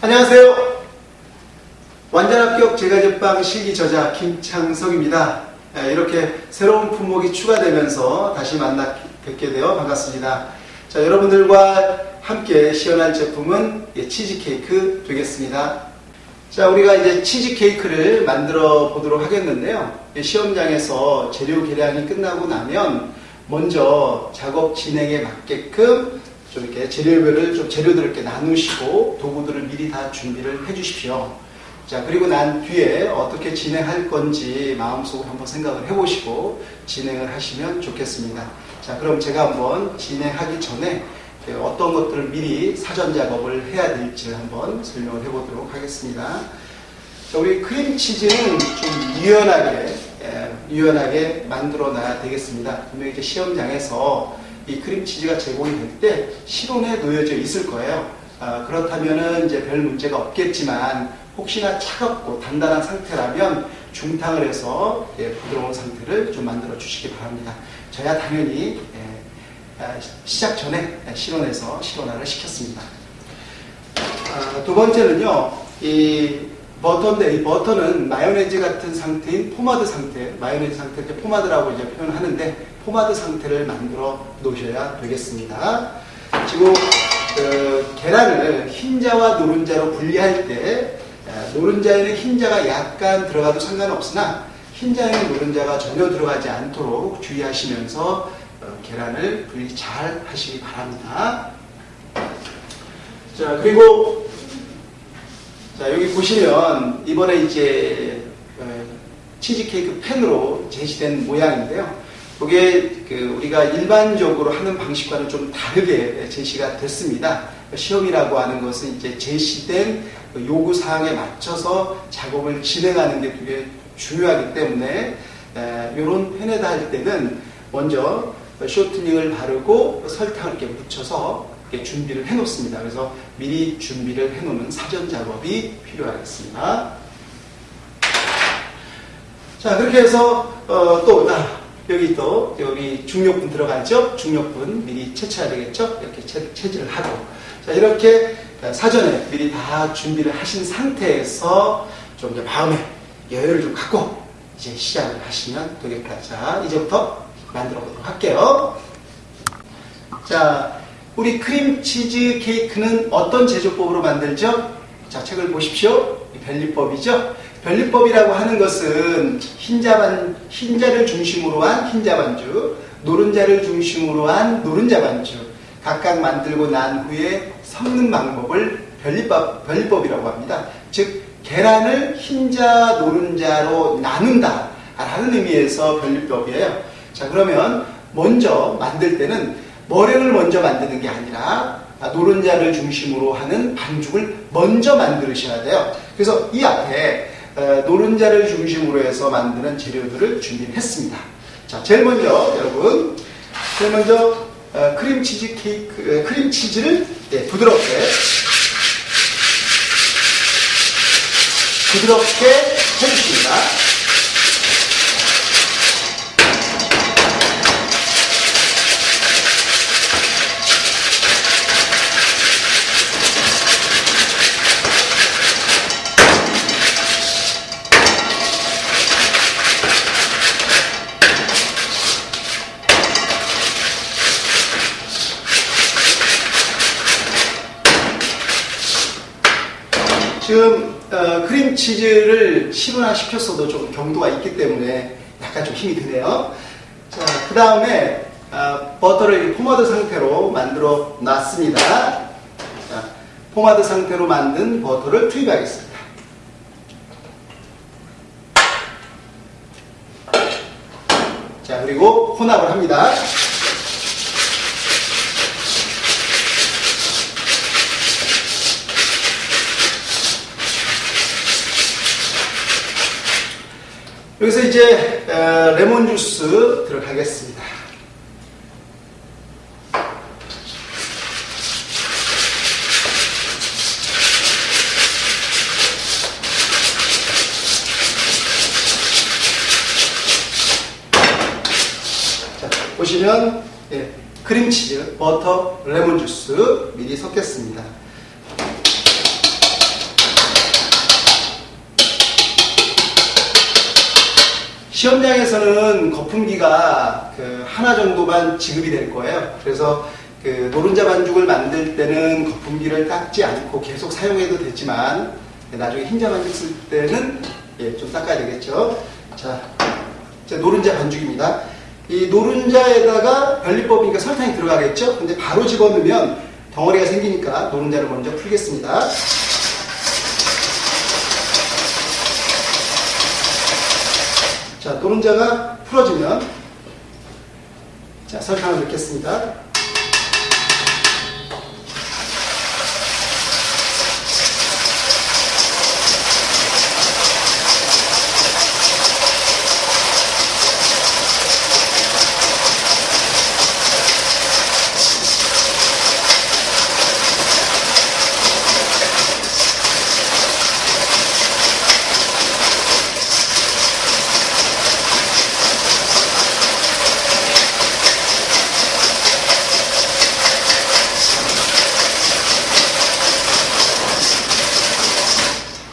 안녕하세요. 완전 합격 제과제빵 실기 저자 김창석입니다. 예, 이렇게 새로운 품목이 추가되면서 다시 만나 뵙게 되어 반갑습니다. 자, 여러분들과 함께 시연할 제품은 예, 치즈케이크 되겠습니다. 자, 우리가 이제 치즈케이크를 만들어 보도록 하겠는데요. 예, 시험장에서 재료 계량이 끝나고 나면 먼저 작업 진행에 맞게끔 좀 이렇게 재료별을 좀 재료들을 이렇게 나누시고 도구들을 미리 다 준비를 해 주십시오. 자, 그리고 난 뒤에 어떻게 진행할 건지 마음속으로 한번 생각을 해 보시고 진행을 하시면 좋겠습니다. 자, 그럼 제가 한번 진행하기 전에 어떤 것들을 미리 사전 작업을 해야 될지 한번 설명을 해 보도록 하겠습니다. 자, 우리 크림치즈는 좀 유연하게, 예, 유연하게 만들어 놔야 되겠습니다. 분명히 이제 시험장에서 이 크림치즈가 제공이 될 때 실온에 놓여져 있을 거예요. 아, 그렇다면은 이제 별 문제가 없겠지만 혹시나 차갑고 단단한 상태라면 중탕을 해서 예, 부드러운 상태를 좀 만들어 주시기 바랍니다. 저야 당연히 예, 아, 시작 전에 실온에서 실온화를 시켰습니다. 아, 두 번째는요, 이 버터인데 이 버터는 마요네즈 같은 상태인 포마드 상태, 마요네즈 상태 때 포마드라고 이제 표현하는데 포마드 상태를 만들어 놓으셔야 되겠습니다. 지금 그 계란을 흰자와 노른자로 분리할 때 노른자에는 흰자가 약간 들어가도 상관없으나 흰자에는 노른자가 전혀 들어가지 않도록 주의하시면서 어, 계란을 분리 잘 하시기 바랍니다. 자 그리고 자, 여기 보시면 이번에 이제 어, 치즈케이크 팬으로 제시된 모양인데요. 이게 그 우리가 일반적으로 하는 방식과는 좀 다르게 제시가 됐습니다. 시험이라고 하는 것은 이제 제시된 그 요구 사항에 맞춰서 작업을 진행하는 게 되게 중요하기 때문에 이런 팬에다 할 때는 먼저 쇼트닝을 바르고 설탕을 이렇게 묻혀서 준비를 해 놓습니다. 그래서 미리 준비를 해 놓는 사전 작업이 필요하겠습니다. 자, 그렇게 해서, 어, 또, 아, 여기 또, 여기 중력분 들어가죠? 중력분 미리 채취해야 되겠죠? 이렇게 채, 채질을 하고. 자, 이렇게 사전에 미리 다 준비를 하신 상태에서 좀 이제 마음에 여유를 좀 갖고 이제 시작을 하시면 되겠다. 자, 이제부터 만들어 보도록 할게요. 자, 우리 크림치즈 케이크는 어떤 제조법으로 만들죠? 자, 책을 보십시오. 별리법이죠? 별리법이라고 하는 것은 흰자반, 흰자를 중심으로 한 흰자 반죽, 노른자를 중심으로 한 노른자 반죽, 각각 만들고 난 후에 섞는 방법을 별리법, 별리법이라고 합니다. 즉, 계란을 흰자, 노른자로 나눈다. 라는 의미에서 별리법이에요. 자, 그러면 먼저 만들 때는 머랭을 먼저 만드는 게 아니라 노른자를 중심으로 하는 반죽을 먼저 만드셔야 돼요. 그래서 이 앞에 어, 노른자를 중심으로 해서 만드는 재료들을 준비했습니다. 자, 제일 먼저 여러분, 제일 먼저 어, 크림치즈 케이크, 어, 크림치즈를 네, 부드럽게 부드럽게 해주십니다. 지금 어, 크림치즈를 실온화 시켰어도 좀 경도가 있기 때문에 약간 좀 힘이 드네요. 자, 그 다음에 어, 버터를 포마드 상태로 만들어 놨습니다. 자, 포마드 상태로 만든 버터를 투입하겠습니다. 자, 그리고 혼합을 합니다. 여기서 이제 레몬 주스 들어가겠습니다. 자, 보시면 예, 크림치즈, 버터, 레몬 주스 미리 섞겠습니다. 시험장에서는 거품기가 그 하나 정도만 지급이 될 거예요. 그래서 그 노른자 반죽을 만들 때는 거품기를 닦지 않고 계속 사용해도 되지만 나중에 흰자 반죽 쓸 때는 예, 좀 닦아야 되겠죠. 자, 자, 노른자 반죽입니다. 이 노른자에다가 변리법이니까 설탕이 들어가겠죠? 근데 바로 집어넣으면 덩어리가 생기니까 노른자를 먼저 풀겠습니다. 자, 노른자가 풀어지면 자, 설탕을 넣겠습니다.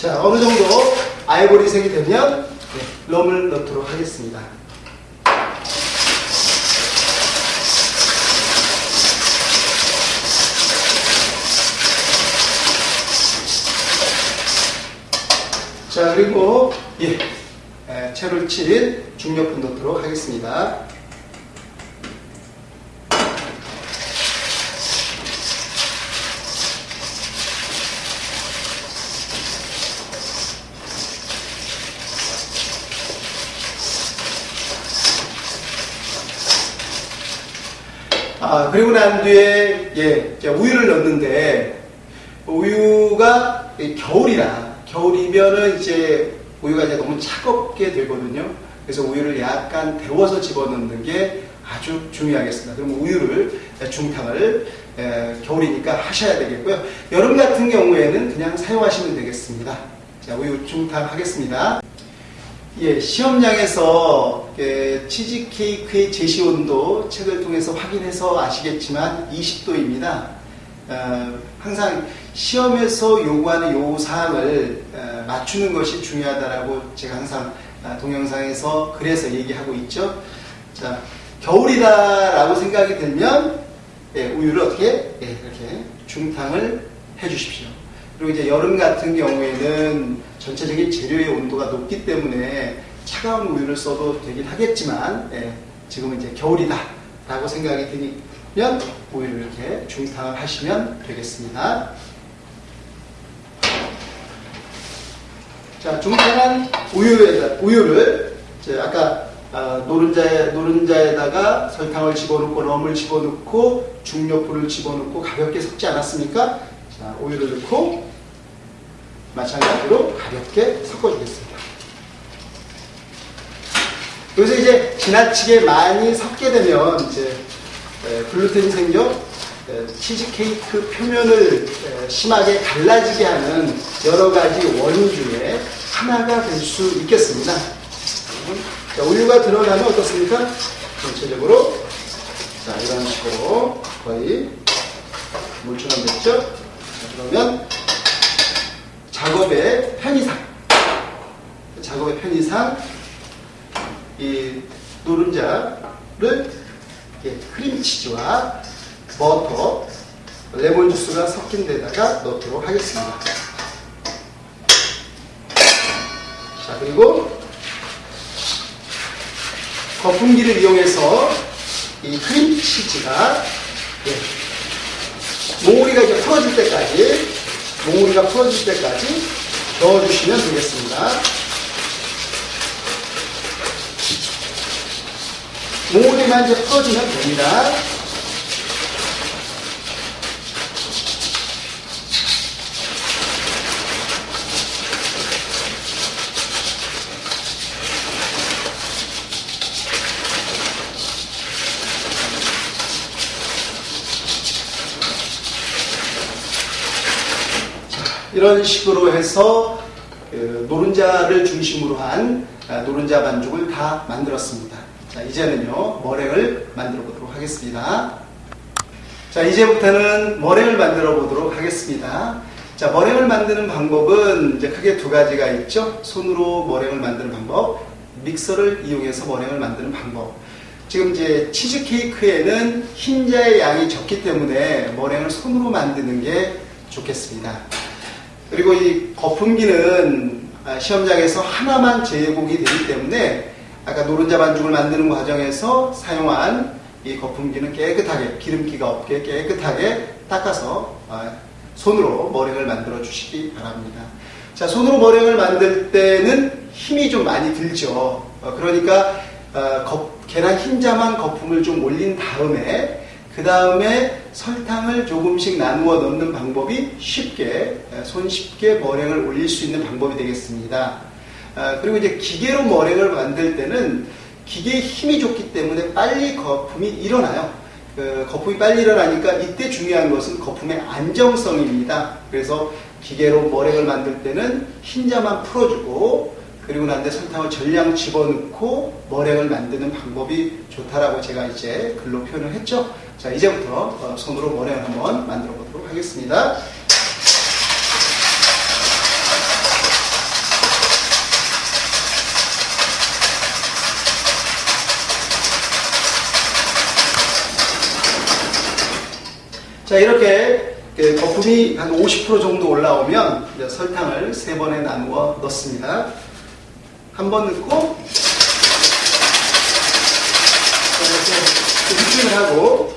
자, 어느 정도 아이보리색이 되면 네, 럼을 넣도록 하겠습니다. 자, 그리고 예, 에, 채를 친 중력분 넣도록 하겠습니다. 아, 그리고 난 뒤에, 예, 우유를 넣는데, 우유가 이 겨울이라, 겨울이면은 이제 우유가 이제 너무 차갑게 되거든요. 그래서 우유를 약간 데워서 집어넣는 게 아주 중요하겠습니다. 그럼 우유를, 중탕을, 에, 겨울이니까 하셔야 되겠고요. 여름 같은 경우에는 그냥 사용하시면 되겠습니다. 자, 우유 중탕 하겠습니다. 예, 시험장에서 예, 치즈 케이크의 제시 온도 책을 통해서 확인해서 아시겠지만 20도입니다. 어, 항상 시험에서 요구하는 요 사항을 어, 맞추는 것이 중요하다라고 제가 항상 아, 동영상에서 그래서 얘기하고 있죠. 자, 겨울이다라고 생각이 들면 예, 우유를 어떻게 예, 이렇게 중탕을 해주십시오. 그리고 이제 여름 같은 경우에는 전체적인 재료의 온도가 높기 때문에 차가운 우유를 써도 되긴 하겠지만 예, 지금은 이제 겨울이다 라고 생각이 드면 우유를 이렇게 중탕을 하시면 되겠습니다. 자, 중탕한 우유에 우유를 아까 아, 노른자에 노른자에다가 설탕을 집어넣고 럼을 집어넣고 중력불을 집어넣고 가볍게 섞지 않았습니까? 자, 우유를 넣고 마찬가지로 가볍게 섞어주겠습니다. 여기서 이제 지나치게 많이 섞게 되면 이제 에, 글루텐이 생겨 에, 치즈케이크 표면을 에, 심하게 갈라지게 하는 여러 가지 원인 중에 하나가 될 수 있겠습니다. 자, 우유가 들어가면 어떻습니까? 전체적으로 자, 이런 식으로 거의 물처럼 됐죠? 자, 그러면 작업의 편의상 작업의 편의상 이 노른자를 크림치즈와 버터, 레몬 주스가 섞인 넣도록 하겠습니다. 자 그리고 거품기를 이용해서 이 크림치즈가 예, 몽우리가 이제 풀어질 때까지 몽우리가 풀어질 때까지 넣어주시면 되겠습니다. 몽우리만 이제 풀어주면 됩니다. 이런 식으로 해서 그 노른자를 중심으로 한 아, 노른자 반죽을 다 만들었습니다. 자, 이제는요, 머랭을 만들어 보도록 하겠습니다. 자, 이제부터는 머랭을 만들어 보도록 하겠습니다. 자, 머랭을 만드는 방법은 이제 크게 두 가지가 있죠. 손으로 머랭을 만드는 방법, 믹서를 이용해서 머랭을 만드는 방법. 지금 이제 치즈케이크에는 흰자의 양이 적기 때문에 머랭을 손으로 만드는 게 좋겠습니다. 그리고 이 거품기는 아, 시험장에서 하나만 제공이 되기 때문에 아까 노른자 반죽을 만드는 과정에서 사용한 이 거품기는 깨끗하게 기름기가 없게 깨끗하게 닦아서 아, 손으로 머랭을 만들어 주시기 바랍니다. 자, 손으로 머랭을 만들 때는 힘이 좀 많이 들죠. 어, 그러니까 어, 거, 계란 흰자만 거품을 좀 올린 다음에 그 다음에 설탕을 조금씩 나누어 넣는 방법이 쉽게 손쉽게 머랭을 올릴 수 있는 방법이 되겠습니다. 어, 그리고 이제 기계로 머랭을 만들 때는 기계에 힘이 좋기 때문에 빨리 거품이 일어나요. 그 거품이 빨리 일어나니까 이때 중요한 것은 거품의 안정성입니다. 그래서 기계로 머랭을 만들 때는 흰자만 풀어주고 그리고 난 뒤에 설탕을 전량 집어넣고 머랭을 만드는 방법이 좋다라고 제가 이제 글로 표현을 했죠. 자, 이제부터 어, 손으로 머랭을 한번 만들어 보도록 하겠습니다. 자, 이렇게 그 거품이 한 50% 정도 올라오면 설탕을 세 번에 나누어 넣습니다. 한 번 넣고 이렇게 휘핑을 하고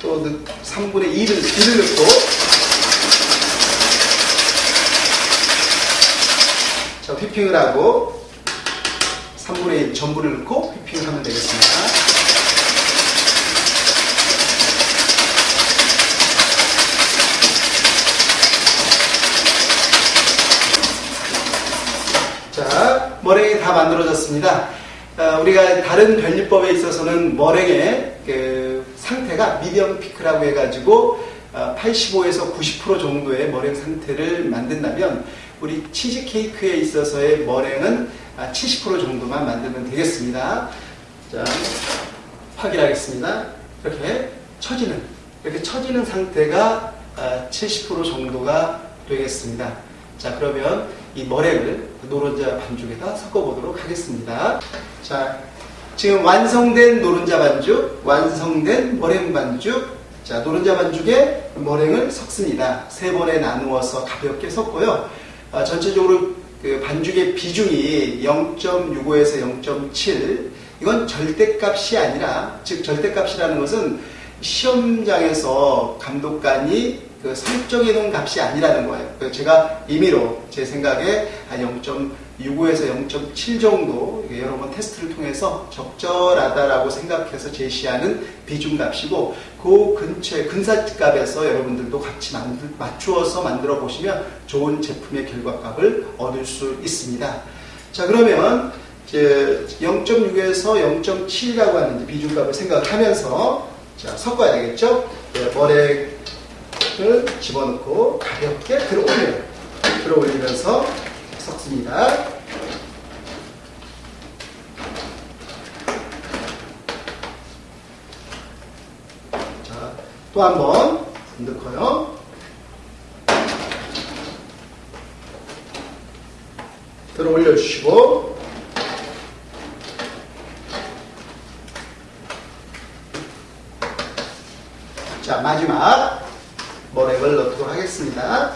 또 3분의 2를, 2를 넣고 자, 휘핑을 하고 3분의 1 전부를 넣고 휘핑을 하면 되겠습니다. 자, 머랭이 다 만들어졌습니다. 어, 우리가 다른 변리법에 있어서는 머랭의 그 상태가 미디엄 피크라고 해가지고 어, 85에서 90% 정도의 머랭 상태를 만든다면 우리 치즈 케이크에 있어서의 머랭은 70% 정도만 만들면 되겠습니다. 자, 확인하겠습니다. 이렇게 처지는 이렇게 처지는 상태가 70% 어, 정도가 되겠습니다. 자, 그러면 이 머랭을 노른자 반죽에다 섞어보도록 하겠습니다. 자, 지금 완성된 노른자 반죽, 완성된 머랭 반죽, 자, 노른자 반죽에 머랭을 섞습니다. 세 번에 나누어서 가볍게 섞고요. 아, 전체적으로 그 반죽의 비중이 0.65에서 0.7, 이건 절대값이 아니라, 즉, 절대값이라는 것은 시험장에서 감독관이 그 설정해 놓은 값이 아니라는 거예요. 그 제가 임의로 제 생각에 한 0.65에서 0.7 정도 여러 번 테스트를 통해서 적절하다라고 생각해서 제시하는 비중 값이고 그 근처에 근사값에서 여러분들도 같이 만들, 맞추어서 만들어 보시면 좋은 제품의 결과값을 얻을 수 있습니다. 자 그러면 0.6에서 0.7이라고 하는 비중값을 생각하면서 자, 섞어야 되겠죠? 네, 머랭 을 집어넣고 가볍게 들어올려요. 들어올리면서 섞습니다. 자, 또 한 번 넣고요. 들어 올려 주시고 자 마지막 머랭을 넣도록 하겠습니다.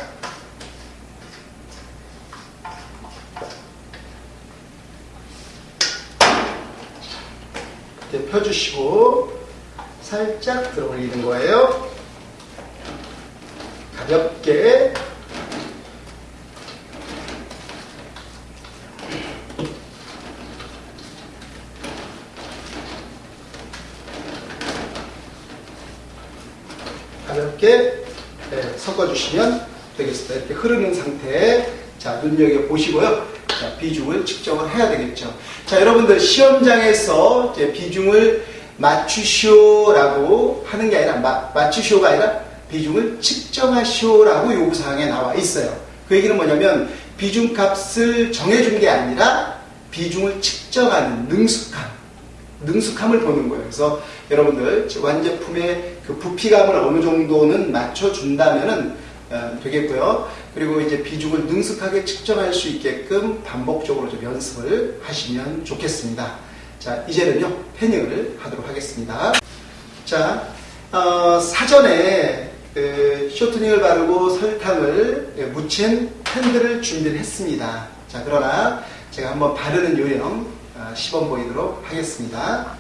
이렇게 펴주시고 살짝 들어 올리는 거예요. 가볍게 네, 섞어주시면 되겠습니다. 이렇게 흐르는 상태에 자 눈여겨 보시고요. 자 비중을 측정을 해야 되겠죠. 자 여러분들 시험장에서 비중을 맞추시오라고 하는 게 아니라 마, 맞추시오가 아니라 비중을 측정하시오라고 요구사항에 나와 있어요. 그 얘기는 뭐냐면 비중값을 정해준 게 아니라 비중을 측정하는 능숙함, 능숙함을 보는 거예요. 그래서 여러분들 완제품의 그 부피감을 어느 정도는 맞춰준다면은 어, 되겠고요. 그리고 이제 비중을 능숙하게 측정할 수 있게끔 반복적으로 좀 연습을 하시면 좋겠습니다. 자, 이제는요, 패닝을 하도록 하겠습니다. 자, 어, 사전에 그 쇼트닝을 바르고 설탕을 예, 묻힌 팬들을 준비를 했습니다. 자, 그러나 제가 한번 바르는 요령 어, 시범 보이도록 하겠습니다.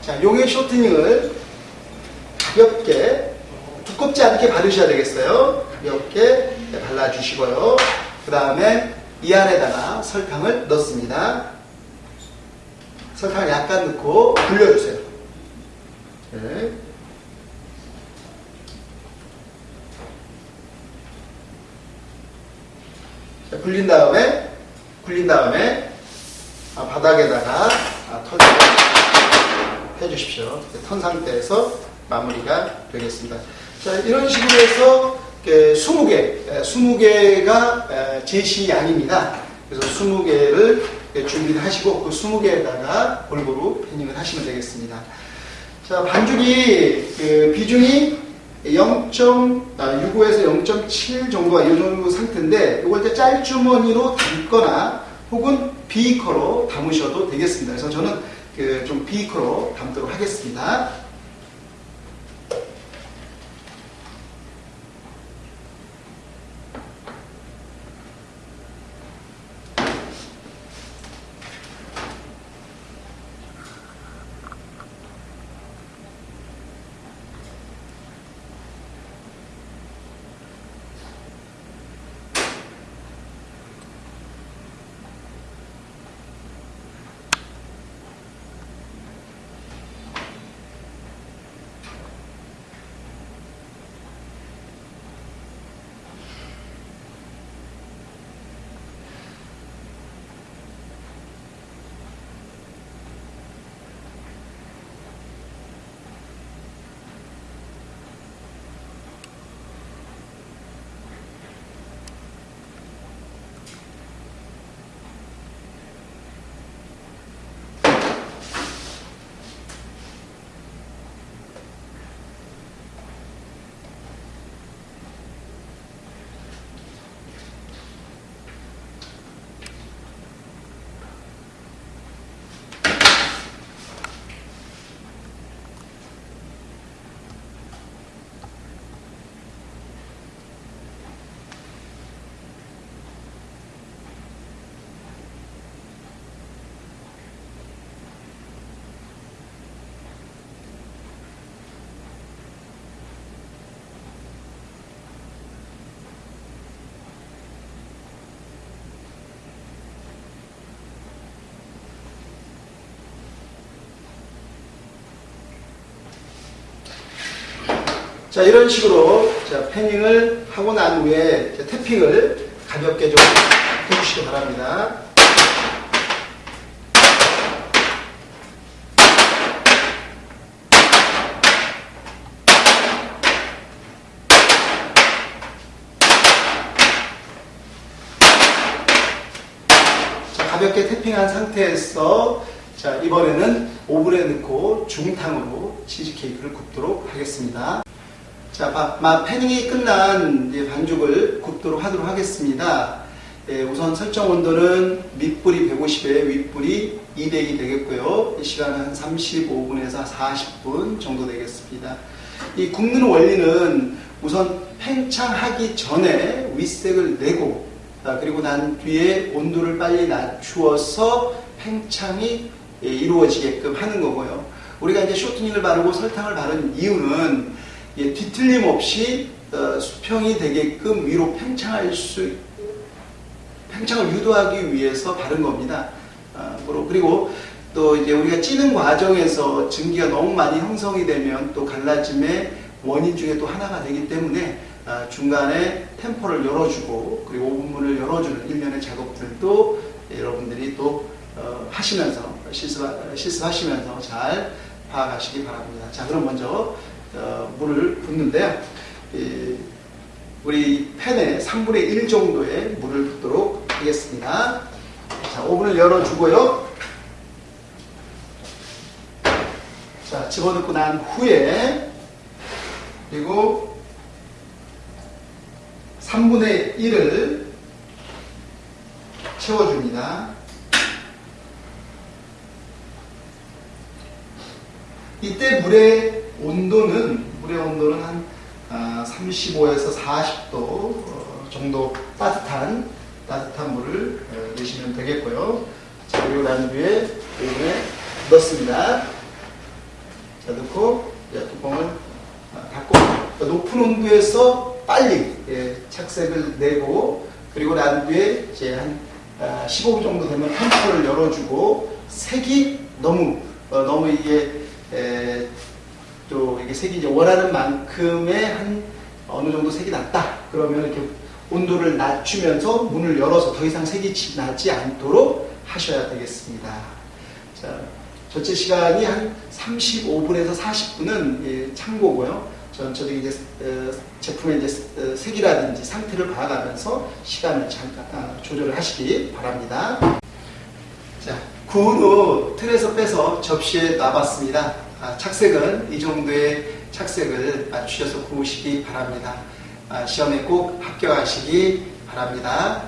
자, 용의 쇼트닝을 가볍게 두껍지 않게 바르셔야 되겠어요. 가볍게 발라주시고요. 그 다음에 이 안에다가 설탕을 넣습니다. 설탕을 약간 넣고 굴려주세요. 네. 자, 굴린 다음에 굴린 다음에 아, 바닥에다가 아, 털을 해주십시오. 턴 상태에서 마무리가 되겠습니다. 자, 이런 식으로 해서 20개, 20개가 제시 양입니다. 그래서 20개를 준비를 하시고 그 20개에다가 골고루 패닝을 하시면 되겠습니다. 자, 반죽이 그 비중이 0.65에서 0.7 정도가 이 정도 상태인데 이걸 이제 짤주머니로 담거나 혹은 비커로 담으셔도 되겠습니다. 그래서 저는 그 좀 비커로 담도록 하겠습니다. 자, 이런 식으로 자, 패닝을 하고 난 후에 자, 태핑을 가볍게 좀 해주시기 바랍니다. 자, 가볍게 태핑한 상태에서 자, 이번에는 오븐에 넣고 중탕으로 치즈케이크를 굽도록 하겠습니다. 자, 마, 마 패닝이 끝난 반죽을 굽도록 하도록 하겠습니다. 예, 우선 설정 온도는 밑불이 150에 윗불이 200이 되겠고요. 이 시간은 한 35분에서 40분 정도 되겠습니다. 이 굽는 원리는 우선 팽창하기 전에 윗색을 내고 아, 그리고 난 뒤에 온도를 빨리 낮추어서 팽창이 예, 이루어지게끔 하는 거고요. 우리가 이제 쇼트닝을 바르고 설탕을 바른 이유는 예, 뒤틀림 없이 어, 수평이 되게끔 위로 팽창할 수 팽창을 유도하기 위해서 바른 겁니다. 어, 그리고 또 이제 우리가 찌는 과정에서 증기가 너무 많이 형성이 되면 또 갈라짐의 원인 중에 또 하나가 되기 때문에 어, 중간에 템포를 열어주고 그리고 오븐문을 열어주는 일련의 작업들도 여러분들이 또 어, 하시면서 실습, 실습하시면서 잘 파악하시기 바랍니다. 자 그럼 먼저 어, 물을 붓는데요. 이, 우리 팬에 3분의 1 정도의 물을 붓도록 하겠습니다. 자, 오븐을 열어주고요. 자, 집어넣고 난 후에 그리고 3분의 1을 채워줍니다. 이때 물의 온도는 물의 온도는 한 35에서 40도 어, 정도 따뜻한 따뜻한 물을 어, 넣으시면 되겠고요. 자 그리고 난 뒤에 여기에 넣습니다. 자 넣고 이제 뚜껑을 어, 닫고 그러니까 높은 온도에서 빨리 예, 착색을 내고 그리고 난 뒤에 이제 한 15분 정도 되면 펜퍼를 열어주고 색이 너무 어, 너무 이게 에, 또 이게 색이 이제 원하는 만큼의 한 어느 정도 색이 났다. 그러면 이렇게 온도를 낮추면서 문을 열어서 더 이상 색이 지- 나지 않도록 하셔야 되겠습니다. 자, 전체 시간이 한 35분에서 40분은 예, 참고고요. 전체적인 이제 어, 제품의 이제 어, 색이라든지 상태를 봐가면서 시간을 잠깐 아, 조절을 하시기 바랍니다. 자, 구운 후 틀에서 빼서 접시에 놔봤습니다. 아, 착색은 이 정도의 착색을 맞추셔서 구우시기 바랍니다. 아, 시험에 꼭 합격하시기 바랍니다.